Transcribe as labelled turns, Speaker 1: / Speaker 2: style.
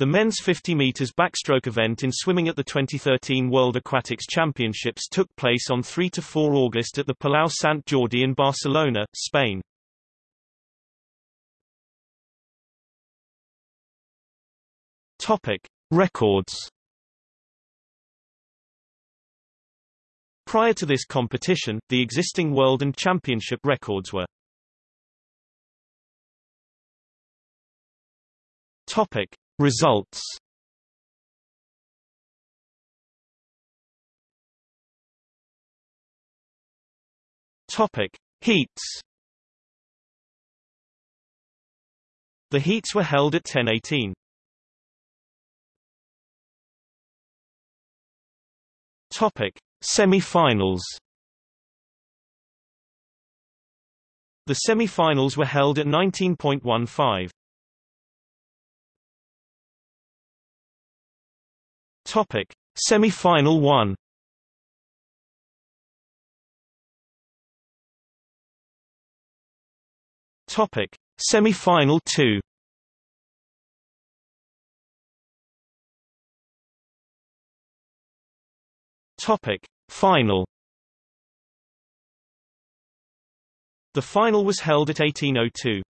Speaker 1: The men's 50 meters backstroke event in swimming at the 2013 World Aquatics Championships took place on 3 to 4 August at the Palau Sant Jordi in Barcelona, Spain. Topic. Records Prior to this competition, the existing world and championship records were Topic. Results Topic: Heats. The heats were held at 10:18. Topic: Semi-finals. The semi-finals were held at 19.15. Topic: Semi-final 1. Topic: Semi-final 2. Topic: Final. The final was held at 1802.